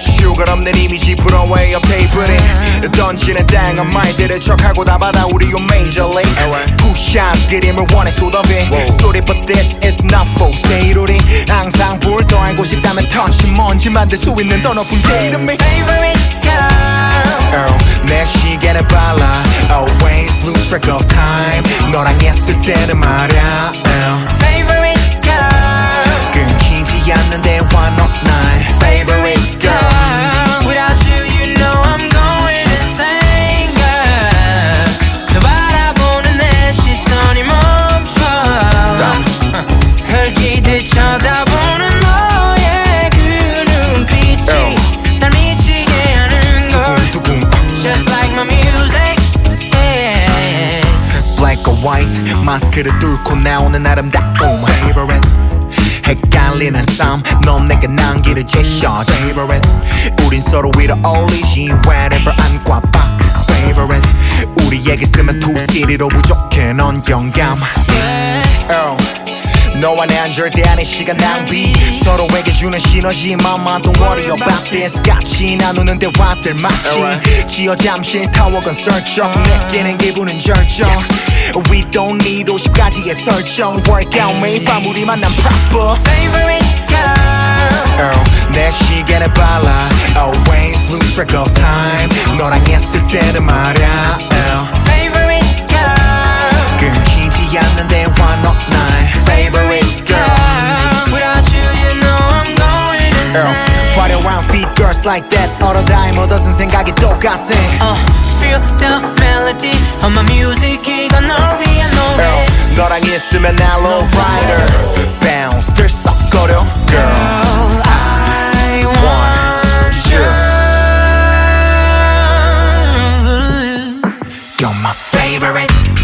you 가 없는 이미지 업 테이블에 던지는 다양한 말들을 척하고 다 받아 우리 요 major league. 푸샷 그림을 원해 쏟아배 소리 but this is not for sale 우리. 항상 불더 알고 싶다면 touch 먼지 만들 수 있는 더 높은 게 이름이 favorite girl. Oh, 내 시계는 빨라. Always lose track of time. 너랑 있을 때는 말야 white 마스크를 뚫고 나오는 아름다움. Favorite. 헷갈리는 삶넌 내게 남기를 제셔. Favorite. 우린 서로 위로 어울리지. Wherever 안과 밖 favorite. 우리에게 쓰면 city로 부족해. 넌 영감. Oh. 너와 난 절대 아닌 시간 낭비. 서로에게 주는 시너지 맘만 don't worry about this 같이 나누는 대화들 마치 지어 잠시 타워건 설정 느끼는 기분은 절정 We don't need 50가지의 설정 Workout 매일 밤 우리 만난 proper favorite girl oh, 내 시계는 빨라 Always lose track of time insane. 화려한 feet girls like that All the time 얻어쓴 생각이 똑같아 Uh, feel the melody of my music. 이건 널 위한 노래. Girl, 너랑 있으면 나 low rider Bounce 들썩거려 Girl Girl, I want you. You're my favorite Favorite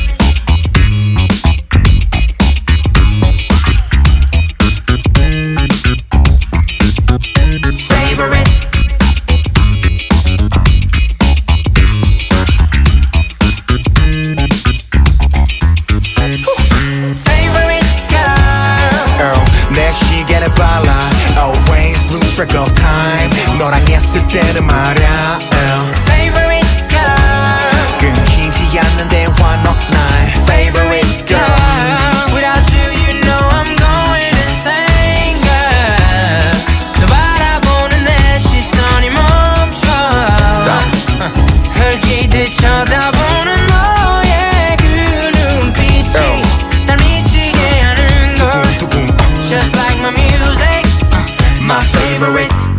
track of time. 너랑 했을 때는 말야 over it.